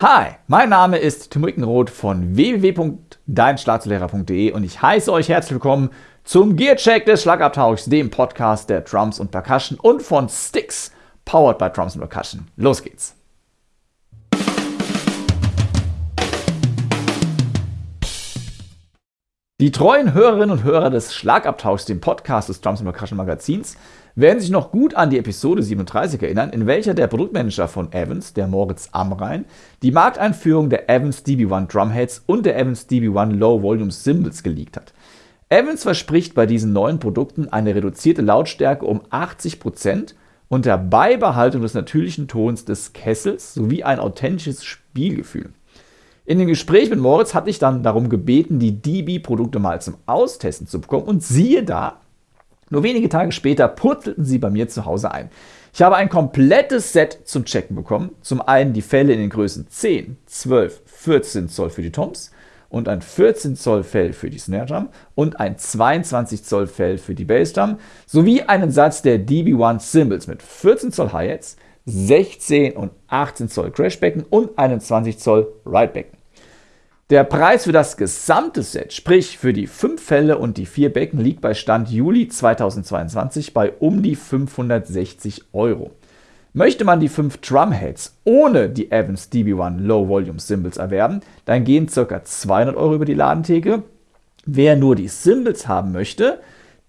Hi, mein Name ist Tim Wickenroth von www.deinschlagzeuglehrer.de und ich heiße euch herzlich willkommen zum Gearcheck des Schlagabtauchs, dem Podcast der Drums und Percussion und von Sticks, powered by Drums und Percussion. Los geht's! Die treuen Hörerinnen und Hörer des Schlagabtauchs, dem Podcast des Drums and Percussion Magazins, werden sich noch gut an die Episode 37 erinnern, in welcher der Produktmanager von Evans, der Moritz Amrein, die Markteinführung der Evans DB1 Drumheads und der Evans DB1 Low Volume Cymbals geleakt hat. Evans verspricht bei diesen neuen Produkten eine reduzierte Lautstärke um 80% unter Beibehaltung des natürlichen Tons des Kessels sowie ein authentisches Spielgefühl. In dem Gespräch mit Moritz hatte ich dann darum gebeten, die DB-Produkte mal zum Austesten zu bekommen und siehe da, nur wenige Tage später purzelten sie bei mir zu Hause ein. Ich habe ein komplettes Set zum Checken bekommen. Zum einen die Fälle in den Größen 10, 12, 14 Zoll für die Toms und ein 14 Zoll Fell für die Snare Drum und ein 22 Zoll Fell für die Bass Drum sowie einen Satz der DB1 Cymbals mit 14 Zoll Hi-Hats, 16 und 18 Zoll Crashbecken und einem 20 Zoll Ridebecken. Der Preis für das gesamte Set, sprich für die fünf Fälle und die vier Becken, liegt bei Stand Juli 2022 bei um die 560 Euro. Möchte man die fünf Drumheads ohne die Evans DB1 Low Volume Cymbals erwerben, dann gehen ca. 200 Euro über die Ladentheke. Wer nur die Cymbals haben möchte,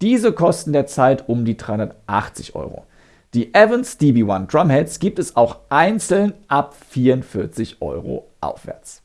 diese kosten derzeit um die 380 Euro. Die Evans DB1 Drumheads gibt es auch einzeln ab 44 Euro aufwärts.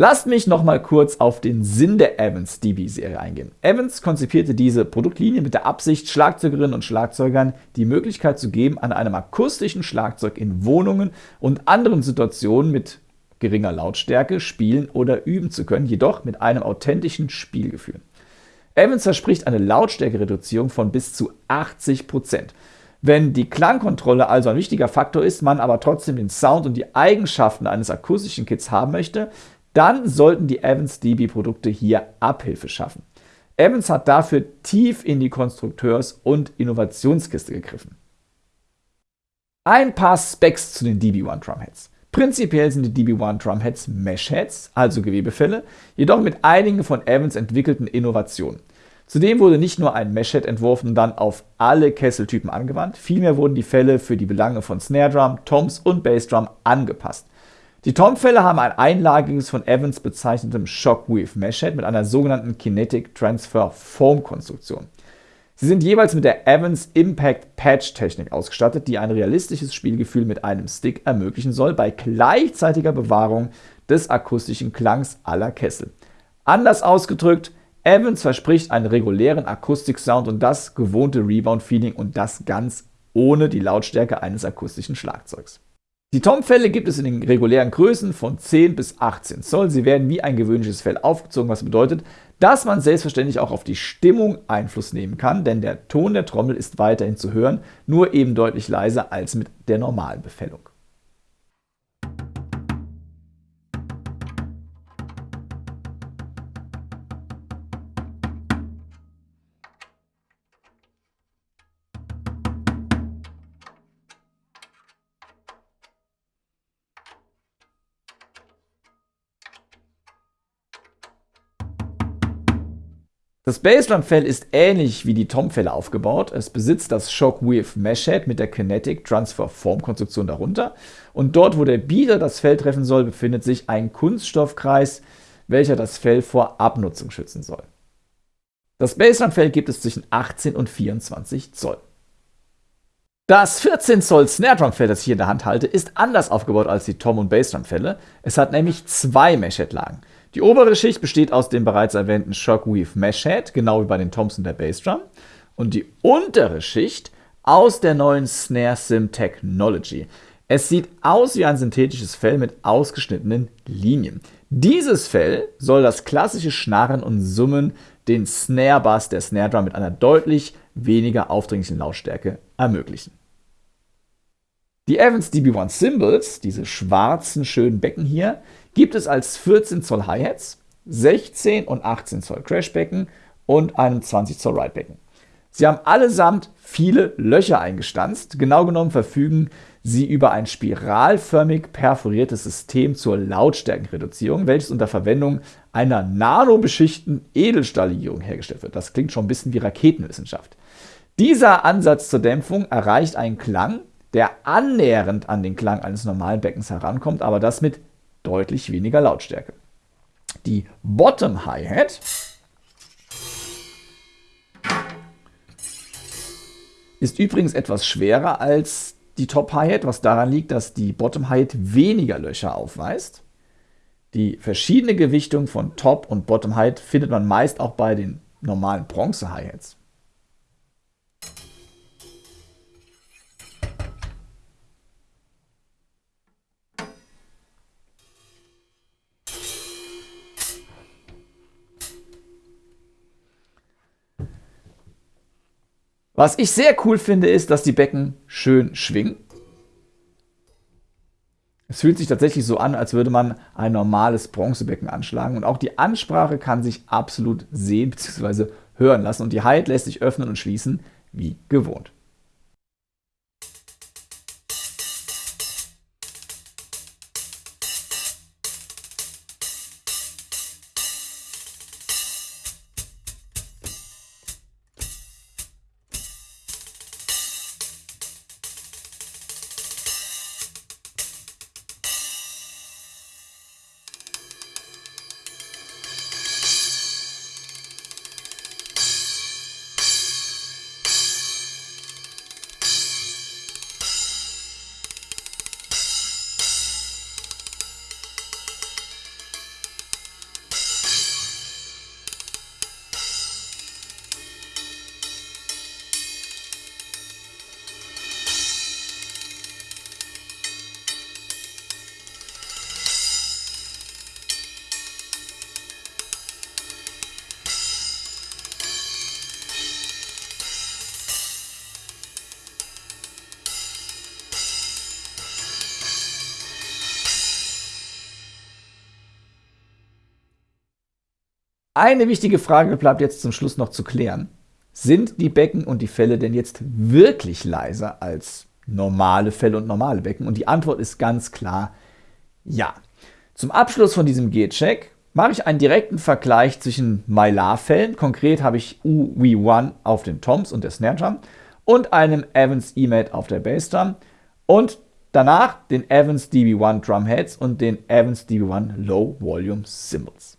Lasst mich noch mal kurz auf den Sinn der Evans DB-Serie eingehen. Evans konzipierte diese Produktlinie mit der Absicht, Schlagzeugerinnen und Schlagzeugern die Möglichkeit zu geben, an einem akustischen Schlagzeug in Wohnungen und anderen Situationen mit geringer Lautstärke spielen oder üben zu können, jedoch mit einem authentischen Spielgefühl. Evans verspricht eine Lautstärkereduzierung von bis zu 80 Prozent. Wenn die Klangkontrolle also ein wichtiger Faktor ist, man aber trotzdem den Sound und die Eigenschaften eines akustischen Kits haben möchte, dann sollten die Evans DB-Produkte hier Abhilfe schaffen. Evans hat dafür tief in die Konstrukteurs- und Innovationskiste gegriffen. Ein paar Specs zu den DB1 Drumheads. Prinzipiell sind die DB1 Drumheads Meshheads, also Gewebefälle, jedoch mit einigen von Evans entwickelten Innovationen. Zudem wurde nicht nur ein Meshhead entworfen und dann auf alle Kesseltypen angewandt, vielmehr wurden die Fälle für die Belange von Snare Drum, Toms und Bassdrum angepasst. Die Tom-Fälle haben ein einlagiges von Evans bezeichnetem Shockwave Meshhead mit einer sogenannten Kinetic Transfer Foam Konstruktion. Sie sind jeweils mit der Evans Impact Patch Technik ausgestattet, die ein realistisches Spielgefühl mit einem Stick ermöglichen soll, bei gleichzeitiger Bewahrung des akustischen Klangs aller Kessel. Anders ausgedrückt, Evans verspricht einen regulären Akustiksound und das gewohnte Rebound-Feeling und das ganz ohne die Lautstärke eines akustischen Schlagzeugs. Die Tom-Fälle gibt es in den regulären Größen von 10 bis 18 Zoll. Sie werden wie ein gewöhnliches Fell aufgezogen, was bedeutet, dass man selbstverständlich auch auf die Stimmung Einfluss nehmen kann, denn der Ton der Trommel ist weiterhin zu hören, nur eben deutlich leiser als mit der normalen Befällung. Das Bassdrum-Fell ist ähnlich wie die Tom-Fälle aufgebaut. Es besitzt das Shockwave Mesh Head mit der Kinetic Transfer Form Konstruktion darunter. Und dort, wo der Beater das Fell treffen soll, befindet sich ein Kunststoffkreis, welcher das Fell vor Abnutzung schützen soll. Das Bassdrum-Fell gibt es zwischen 18 und 24 Zoll. Das 14 Zoll Snare Drum Fell, das ich hier in der Hand halte, ist anders aufgebaut als die Tom- und Bassdrum Fälle. Es hat nämlich zwei Mesh-Head-Lagen. Die obere Schicht besteht aus dem bereits erwähnten Shockweave Mesh Head, genau wie bei den Toms und der Bassdrum. Und die untere Schicht aus der neuen Snare Sim Technology. Es sieht aus wie ein synthetisches Fell mit ausgeschnittenen Linien. Dieses Fell soll das klassische Schnarren und Summen, den Snare Bass der Snare Drum mit einer deutlich weniger aufdringlichen Lautstärke ermöglichen. Die Evans DB1 Cymbals, diese schwarzen schönen Becken hier, gibt es als 14 Zoll Hi-Hats, 16 und 18 Zoll Crashbecken und einem 20 Zoll Ridebecken. Sie haben allesamt viele Löcher eingestanzt. Genau genommen verfügen sie über ein spiralförmig perforiertes System zur Lautstärkenreduzierung, welches unter Verwendung einer nanobeschichten Edelstahllegierung hergestellt wird. Das klingt schon ein bisschen wie Raketenwissenschaft. Dieser Ansatz zur Dämpfung erreicht einen Klang, der annähernd an den Klang eines normalen Beckens herankommt, aber das mit deutlich weniger Lautstärke. Die Bottom Hi-Hat ist übrigens etwas schwerer als die Top Hi-Hat, was daran liegt, dass die Bottom Hi-Hat weniger Löcher aufweist. Die verschiedene Gewichtung von Top und Bottom Hi-Hat findet man meist auch bei den normalen Bronze Hi-Hats. Was ich sehr cool finde, ist, dass die Becken schön schwingen. Es fühlt sich tatsächlich so an, als würde man ein normales Bronzebecken anschlagen. Und auch die Ansprache kann sich absolut sehen bzw. hören lassen. Und die Hide lässt sich öffnen und schließen wie gewohnt. Eine wichtige Frage bleibt jetzt zum Schluss noch zu klären. Sind die Becken und die Fälle denn jetzt wirklich leiser als normale Fälle und normale Becken? Und die Antwort ist ganz klar ja. Zum Abschluss von diesem G-Check mache ich einen direkten Vergleich zwischen Mylar-Fällen, konkret habe ich UV1 auf den Toms und der Snare Drum und einem Evans E-Mate auf der Bassdrum und danach den Evans DB1 Drumheads und den Evans DB1 Low Volume Cymbals.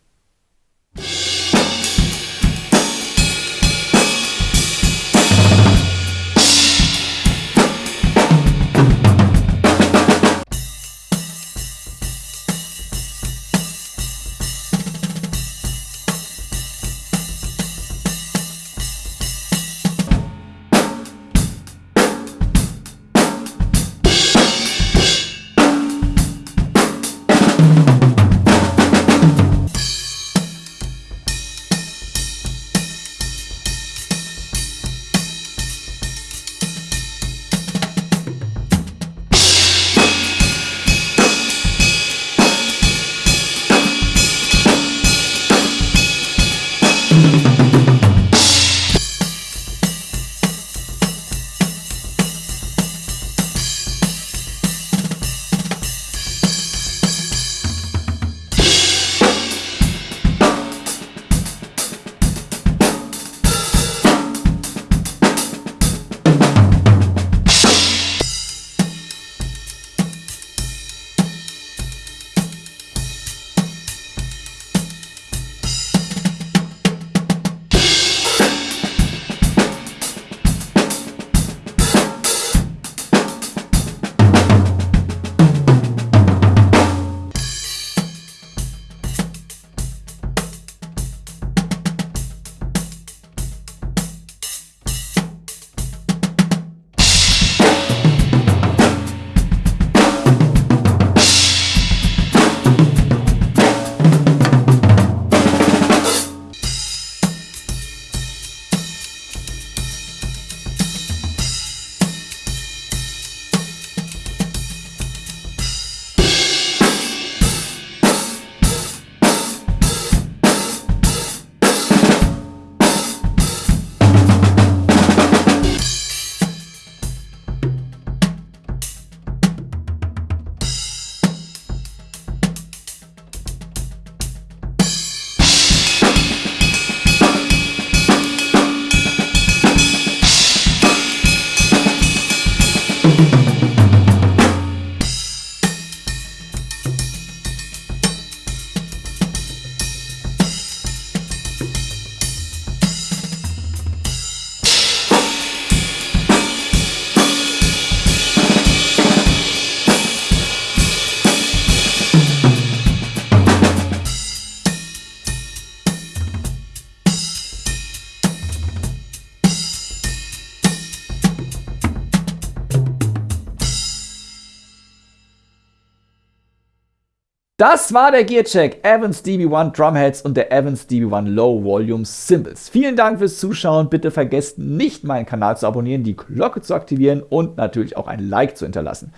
Das war der Gearcheck Evans DB1 Drumheads und der Evans DB1 Low Volume Cymbals. Vielen Dank fürs Zuschauen. Bitte vergesst nicht, meinen Kanal zu abonnieren, die Glocke zu aktivieren und natürlich auch ein Like zu hinterlassen.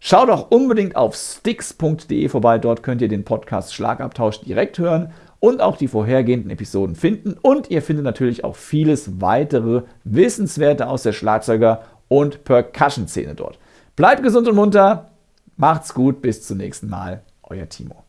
Schaut auch unbedingt auf sticks.de vorbei. Dort könnt ihr den Podcast Schlagabtausch direkt hören und auch die vorhergehenden Episoden finden. Und ihr findet natürlich auch vieles weitere Wissenswerte aus der Schlagzeuger- und Percussion-Szene dort. Bleibt gesund und munter. Macht's gut. Bis zum nächsten Mal. Euer Timo.